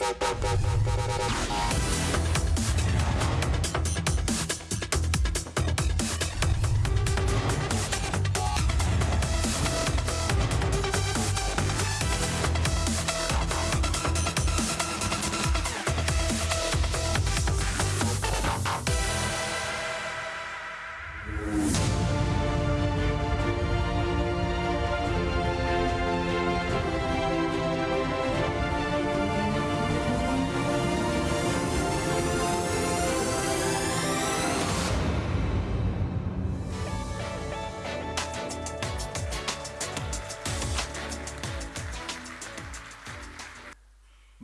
Bye.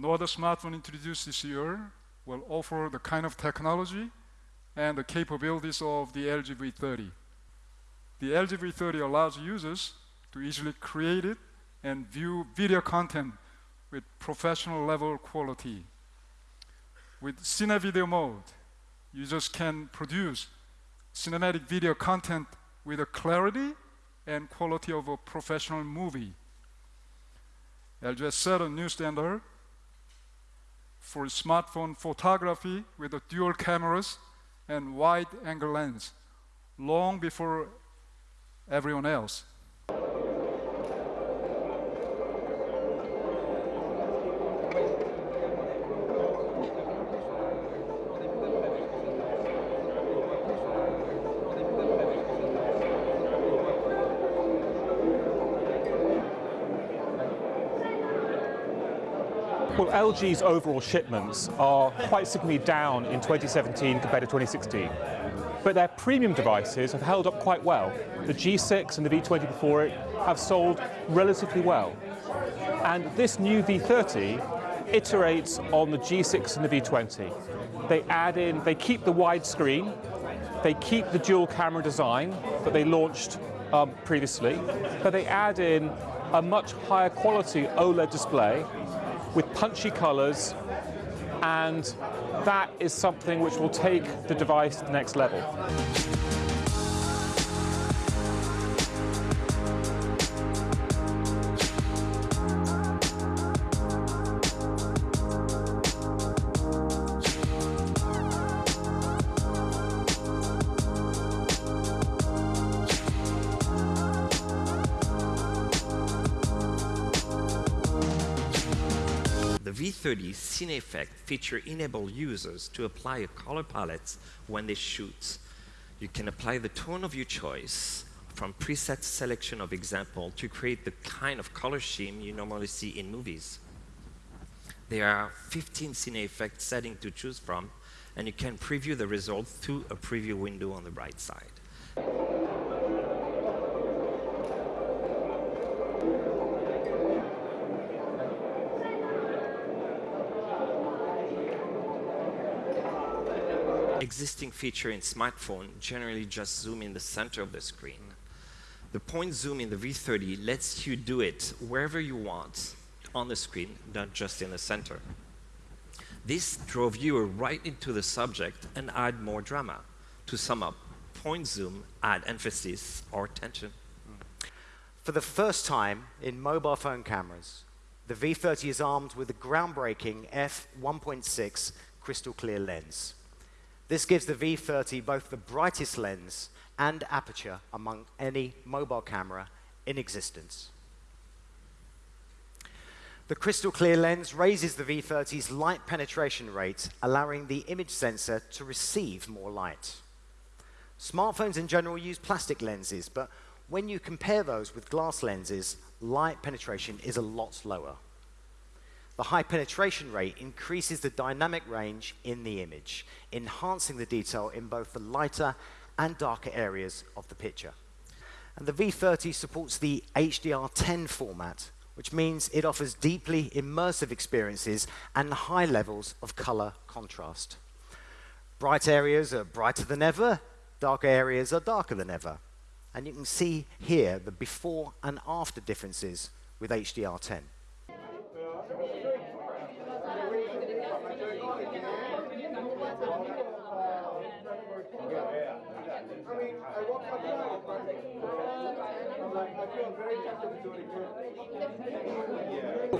No other smartphone introduced this year will offer the kind of technology and the capabilities of the LG V30. The LG V30 allows users to easily create it and view video content with professional level quality. With Cine Video mode, users can produce cinematic video content with the clarity and quality of a professional movie. LG has set a new standard for smartphone photography with dual cameras and wide-angle lens long before everyone else. Well, LG's overall shipments are quite significantly down in 2017 compared to 2016. But their premium devices have held up quite well. The G6 and the V20 before it have sold relatively well. And this new V30 iterates on the G6 and the V20. They add in, they keep the widescreen, they keep the dual camera design that they launched um, previously, but they add in a much higher quality OLED display with punchy colors, and that is something which will take the device to the next level. V30 Cine Effect feature enable users to apply a color palette when they shoot. You can apply the tone of your choice from preset selection of example to create the kind of color scheme you normally see in movies. There are 15 Cine Effect settings to choose from, and you can preview the result through a preview window on the right side. Existing feature in smartphone generally just zoom in the center of the screen. The point zoom in the V30 lets you do it wherever you want on the screen, not just in the center. This draw viewer right into the subject and add more drama. To sum up, point zoom add emphasis or tension. For the first time in mobile phone cameras, the V30 is armed with a groundbreaking f1.6 crystal clear lens. This gives the V30 both the brightest lens and aperture among any mobile camera in existence. The crystal clear lens raises the V30's light penetration rate, allowing the image sensor to receive more light. Smartphones in general use plastic lenses, but when you compare those with glass lenses, light penetration is a lot lower. The high penetration rate increases the dynamic range in the image, enhancing the detail in both the lighter and darker areas of the picture. And the V30 supports the HDR10 format, which means it offers deeply immersive experiences and high levels of color contrast. Bright areas are brighter than ever, darker areas are darker than ever. And you can see here the before and after differences with HDR10.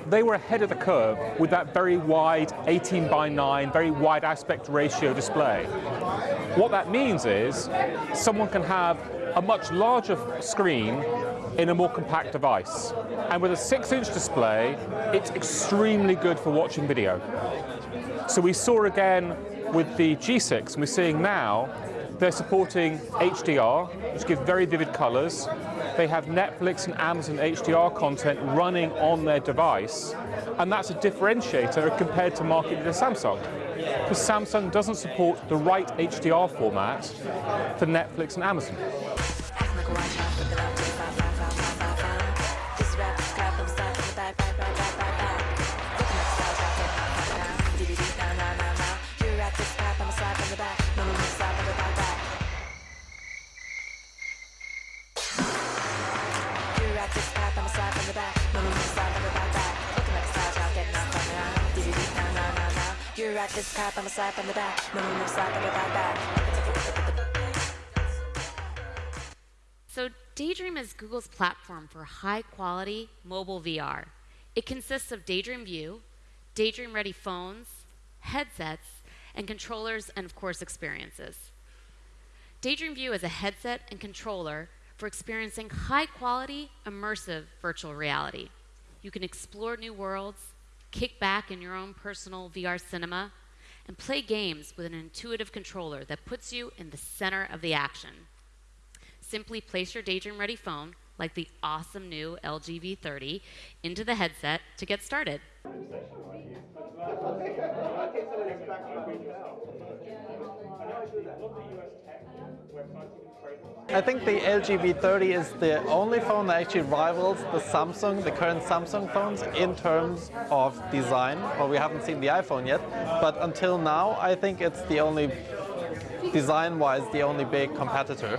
They were ahead of the curve with that very wide 18 by 9, very wide aspect ratio display. What that means is someone can have a much larger screen in a more compact device. And with a 6-inch display, it's extremely good for watching video. So we saw again with the G6, and we're seeing now they're supporting HDR, which gives very vivid colors. They have Netflix and Amazon HDR content running on their device, and that's a differentiator compared to market leader Samsung. Because Samsung doesn't support the right HDR format for Netflix and Amazon. You're this I'm a slap on the back. No, no, no, slap on the back. So, Daydream is Google's platform for high quality mobile VR. It consists of Daydream View, Daydream ready phones, headsets, and controllers, and of course, experiences. Daydream View is a headset and controller for experiencing high quality, immersive virtual reality. You can explore new worlds, kick back in your own personal VR cinema, and play games with an intuitive controller that puts you in the center of the action. Simply place your Daydream Ready phone, like the awesome new LG V30, into the headset to get started. I think the LG V30 is the only phone that actually rivals the Samsung, the current Samsung phones in terms of design. Well, we haven't seen the iPhone yet, but until now, I think it's the only, design-wise, the only big competitor.